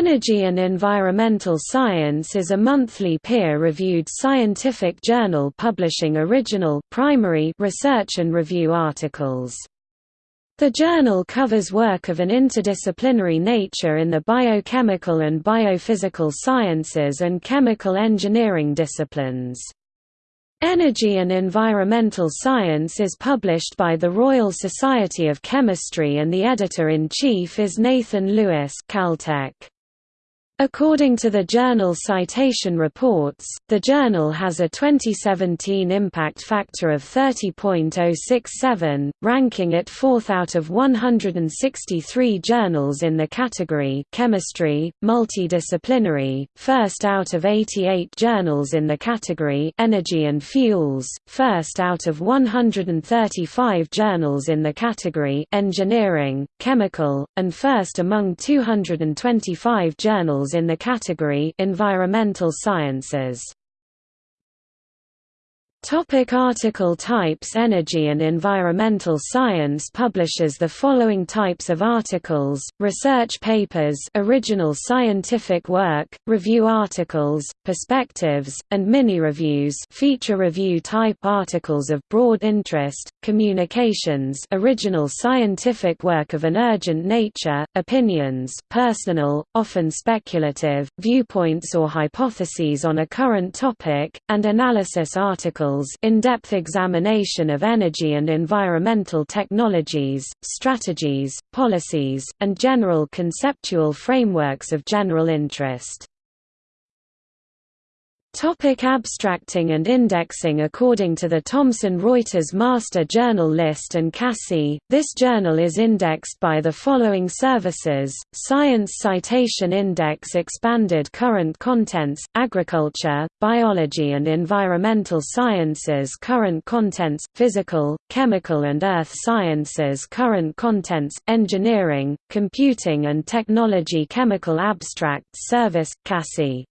Energy and Environmental Science is a monthly peer-reviewed scientific journal publishing original primary research and review articles. The journal covers work of an interdisciplinary nature in the biochemical and biophysical sciences and chemical engineering disciplines. Energy and Environmental Science is published by the Royal Society of Chemistry and the editor-in-chief is Nathan Lewis Caltech. According to the journal Citation Reports, the journal has a 2017 impact factor of 30.067, ranking it fourth out of 163 journals in the category Chemistry, Multidisciplinary, first out of 88 journals in the category Energy and Fuels, first out of 135 journals in the category Engineering, Chemical, and first among 225 journals in the category Environmental Sciences. Topic article types Energy and environmental science publishes the following types of articles, research papers original scientific work, review articles, perspectives, and mini-reviews feature review type articles of broad interest, communications original scientific work of an urgent nature, opinions personal, often speculative, viewpoints or hypotheses on a current topic, and analysis articles in-depth examination of energy and environmental technologies, strategies, policies, and general conceptual frameworks of general interest. Topic abstracting and indexing According to the Thomson Reuters Master Journal List and CASSI, this journal is indexed by the following services, Science Citation Index Expanded Current Contents, Agriculture, Biology and Environmental Sciences Current Contents, Physical, Chemical and Earth Sciences Current Contents, Engineering, Computing and Technology Chemical Abstracts Service, CASSI